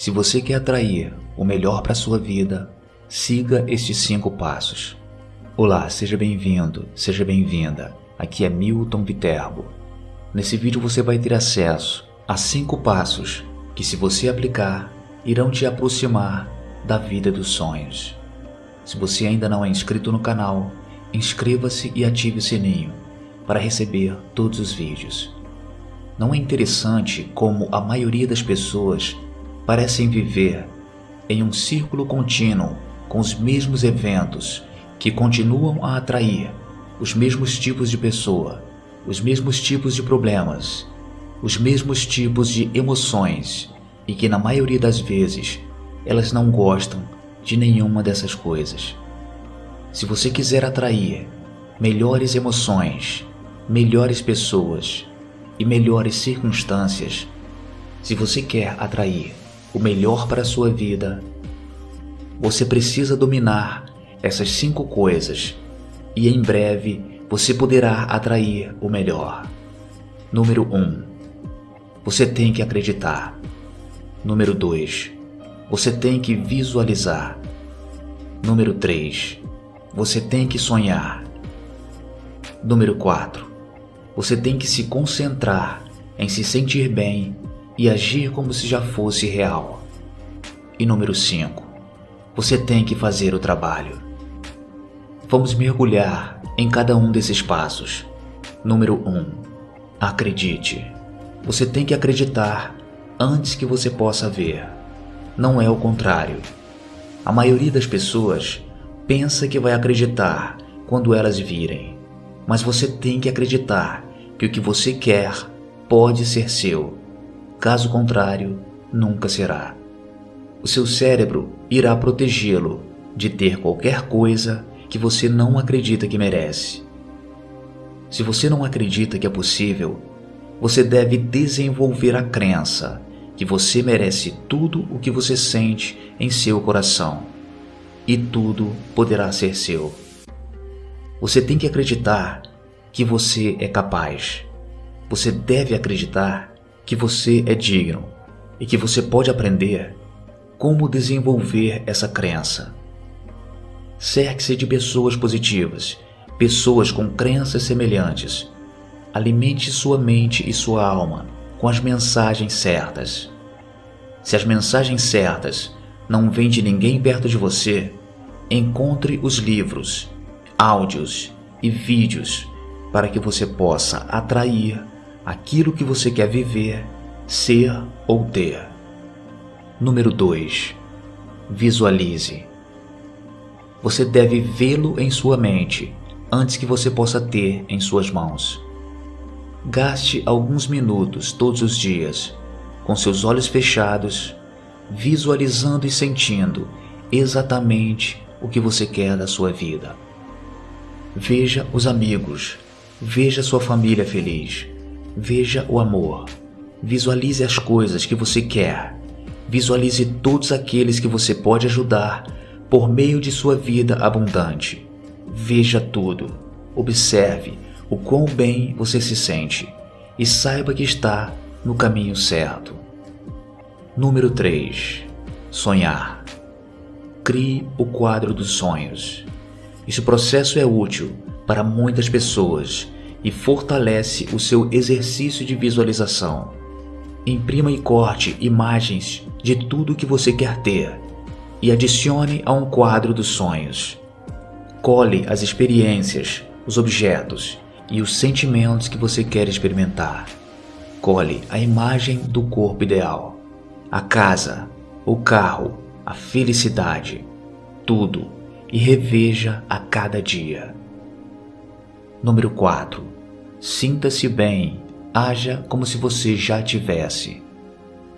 Se você quer atrair o melhor para sua vida, siga estes cinco passos. Olá, seja bem-vindo, seja bem-vinda. Aqui é Milton Viterbo. Nesse vídeo você vai ter acesso a cinco passos que, se você aplicar, irão te aproximar da vida dos sonhos. Se você ainda não é inscrito no canal, inscreva-se e ative o sininho para receber todos os vídeos. Não é interessante como a maioria das pessoas parecem viver em um círculo contínuo com os mesmos eventos que continuam a atrair os mesmos tipos de pessoa, os mesmos tipos de problemas, os mesmos tipos de emoções e que na maioria das vezes elas não gostam de nenhuma dessas coisas. Se você quiser atrair melhores emoções, melhores pessoas e melhores circunstâncias, se você quer atrair o melhor para a sua vida, você precisa dominar essas cinco coisas e em breve você poderá atrair o melhor. Número 1. Um, você tem que acreditar. Número 2. Você tem que visualizar. Número 3. Você tem que sonhar. Número 4. Você tem que se concentrar em se sentir bem e agir como se já fosse real. E número 5. Você tem que fazer o trabalho. Vamos mergulhar em cada um desses passos. Número 1. Um, acredite. Você tem que acreditar antes que você possa ver. Não é o contrário. A maioria das pessoas pensa que vai acreditar quando elas virem, mas você tem que acreditar que o que você quer pode ser seu. Caso contrário, nunca será. O seu cérebro irá protegê-lo de ter qualquer coisa que você não acredita que merece. Se você não acredita que é possível, você deve desenvolver a crença que você merece tudo o que você sente em seu coração e tudo poderá ser seu. Você tem que acreditar que você é capaz. Você deve acreditar que você é digno e que você pode aprender como desenvolver essa crença. Cerque-se de pessoas positivas, pessoas com crenças semelhantes. Alimente sua mente e sua alma com as mensagens certas. Se as mensagens certas não vêm de ninguém perto de você, encontre os livros, áudios e vídeos para que você possa atrair aquilo que você quer viver, ser ou ter. Número 2. Visualize. Você deve vê-lo em sua mente antes que você possa ter em suas mãos. Gaste alguns minutos todos os dias, com seus olhos fechados, visualizando e sentindo exatamente o que você quer da sua vida. Veja os amigos, veja sua família feliz, veja o amor, visualize as coisas que você quer, visualize todos aqueles que você pode ajudar por meio de sua vida abundante. Veja tudo, observe o quão bem você se sente e saiba que está no caminho certo. Número 3. Sonhar. Crie o quadro dos sonhos. Esse processo é útil para muitas pessoas e fortalece o seu exercício de visualização. Imprima e corte imagens de tudo que você quer ter e adicione a um quadro dos sonhos. Cole as experiências, os objetos e os sentimentos que você quer experimentar. Cole a imagem do corpo ideal, a casa, o carro, a felicidade, tudo e reveja a cada dia. Número 4. Sinta-se bem, haja como se você já tivesse.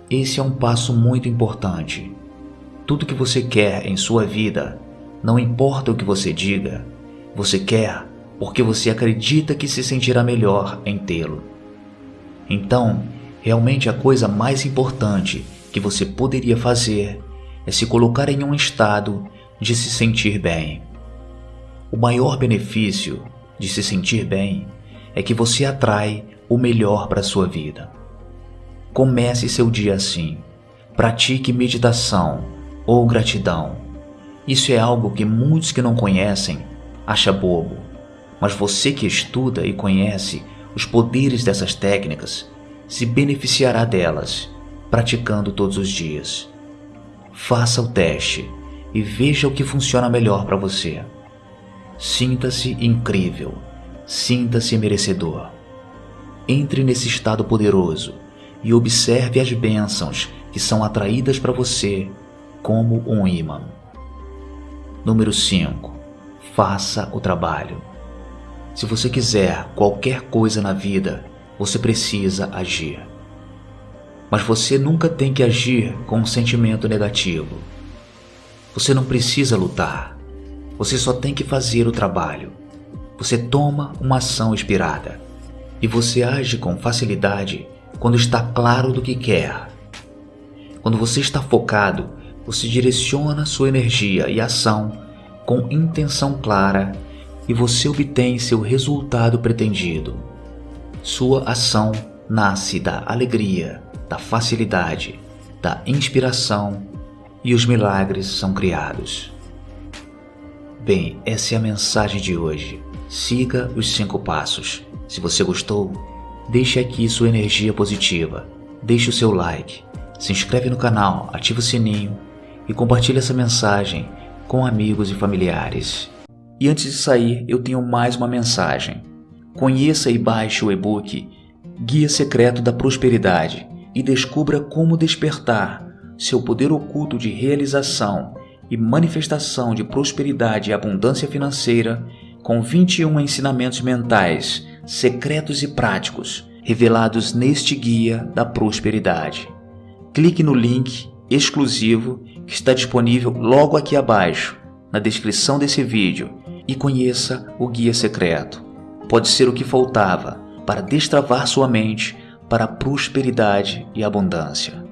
Esse é um passo muito importante. Tudo que você quer em sua vida, não importa o que você diga, você quer porque você acredita que se sentirá melhor em tê-lo. Então, realmente a coisa mais importante que você poderia fazer é se colocar em um estado de se sentir bem. O maior benefício de se sentir bem é que você atrai o melhor para a sua vida. Comece seu dia assim, pratique meditação ou gratidão. Isso é algo que muitos que não conhecem acham bobo, mas você que estuda e conhece os poderes dessas técnicas se beneficiará delas praticando todos os dias. Faça o teste e veja o que funciona melhor para você. Sinta-se incrível, sinta-se merecedor. Entre nesse estado poderoso e observe as bênçãos que são atraídas para você como um imã. Número 5. Faça o trabalho. Se você quiser qualquer coisa na vida, você precisa agir. Mas você nunca tem que agir com um sentimento negativo. Você não precisa lutar. Você só tem que fazer o trabalho. Você toma uma ação inspirada e você age com facilidade quando está claro do que quer. Quando você está focado, você direciona sua energia e ação com intenção clara e você obtém seu resultado pretendido. Sua ação nasce da alegria, da facilidade, da inspiração e os milagres são criados. Bem, essa é a mensagem de hoje. Siga os cinco passos. Se você gostou, deixe aqui sua energia positiva, deixe o seu like, se inscreve no canal, ativa o sininho e compartilhe essa mensagem com amigos e familiares. E antes de sair, eu tenho mais uma mensagem. Conheça e baixe o e-book Guia Secreto da Prosperidade e descubra como despertar seu poder oculto de realização e manifestação de prosperidade e abundância financeira com 21 ensinamentos mentais, secretos e práticos revelados neste Guia da Prosperidade. Clique no link exclusivo que está disponível logo aqui abaixo, na descrição desse vídeo, e conheça o Guia Secreto. Pode ser o que faltava para destravar sua mente para prosperidade e abundância.